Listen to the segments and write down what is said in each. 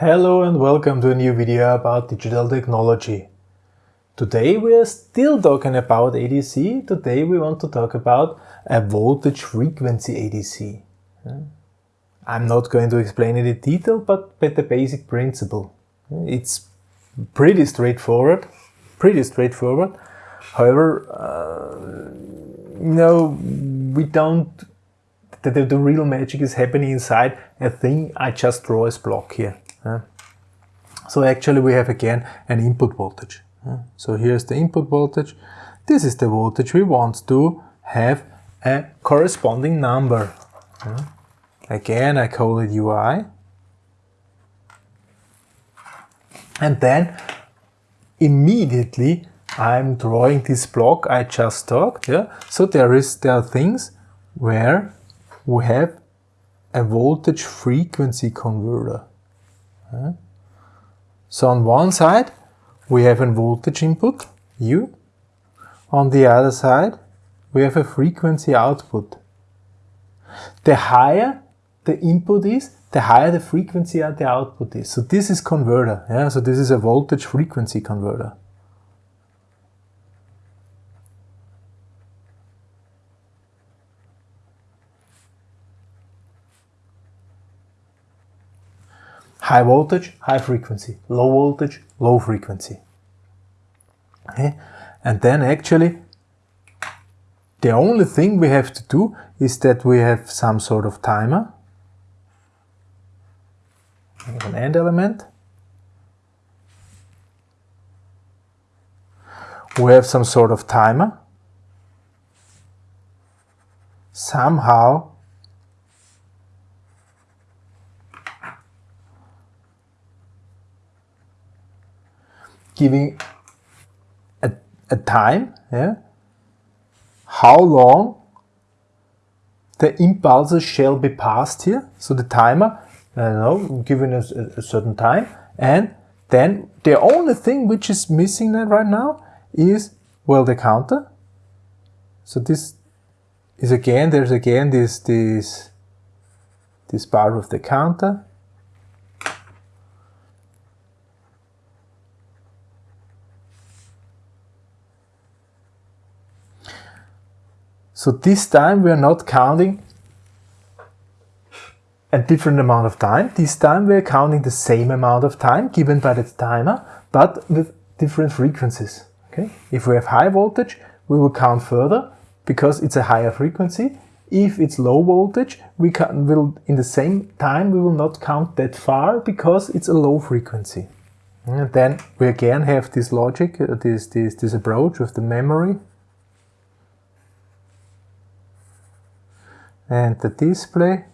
Hello and welcome to a new video about digital technology. Today we are still talking about ADC. Today we want to talk about a voltage frequency ADC. I'm not going to explain it in detail, but, the basic principle. It's pretty straightforward, pretty straightforward. However, uh, you know, we don't, the, the real magic is happening inside a thing I just draw as block here. So actually we have again an input voltage. So here's the input voltage. This is the voltage we want to have a corresponding number. Again, I call it UI. And then immediately I'm drawing this block I just talked. Yeah? So there is there are things where we have a voltage frequency converter. So on one side we have a voltage input, U. On the other side we have a frequency output. The higher the input is, the higher the frequency at the output is. So this is converter. Yeah? So this is a voltage frequency converter. High voltage, high frequency, low voltage, low frequency. Okay? And then actually the only thing we have to do is that we have some sort of timer, an AND element. We have some sort of timer. Somehow giving a, a time, yeah, how long the impulses shall be passed here. So the timer, I don't know, given a, a certain time, and then the only thing which is missing right now is, well, the counter. So this is again, there's again this, this, this part of the counter. So this time we are not counting a different amount of time. This time we are counting the same amount of time given by the timer, but with different frequencies. Okay? If we have high voltage, we will count further because it's a higher frequency. If it's low voltage, we can, will in the same time we will not count that far because it's a low frequency. And then we again have this logic, uh, this, this, this approach with the memory and the display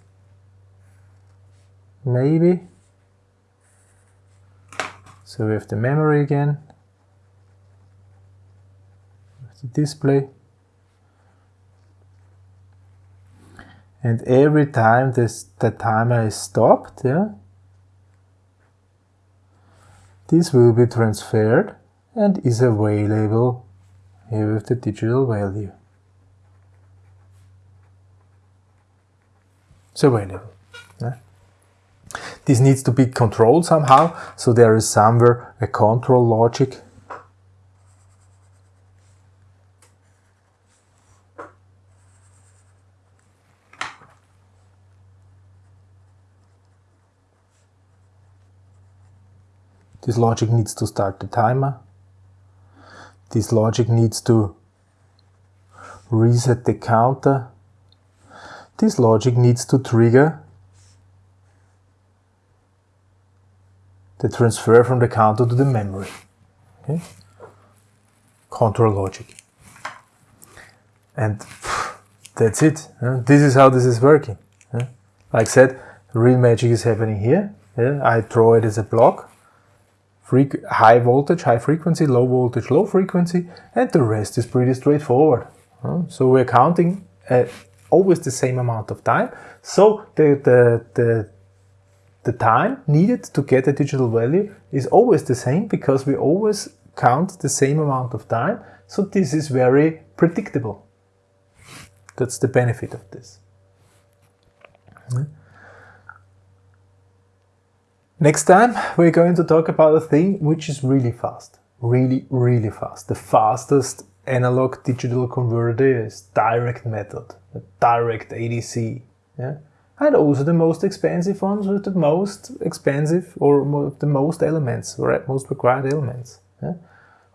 maybe. So we have the memory again. The display. And every time this the timer is stopped yeah this will be transferred and is available here with the digital value It's available. Yeah. This needs to be controlled somehow, so there is somewhere a control logic This logic needs to start the timer. This logic needs to reset the counter this logic needs to trigger the transfer from the counter to the memory. Okay? Control logic. And that's it. This is how this is working. Like I said, real magic is happening here. I draw it as a block. high voltage, high frequency, low voltage, low frequency, and the rest is pretty straightforward. So we're counting always the same amount of time. So the, the, the, the time needed to get a digital value is always the same because we always count the same amount of time. So this is very predictable. That's the benefit of this. Next time we're going to talk about a thing which is really fast. Really, really fast. The fastest analog digital converter is direct method, direct ADC. Yeah? And also the most expensive ones with the most expensive or the most elements, or at most required elements. Yeah?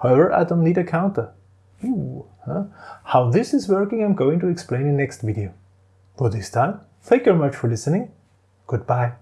However, I don't need a counter. Ooh, huh? How this is working I'm going to explain in next video. For this time, thank you very much for listening. Goodbye.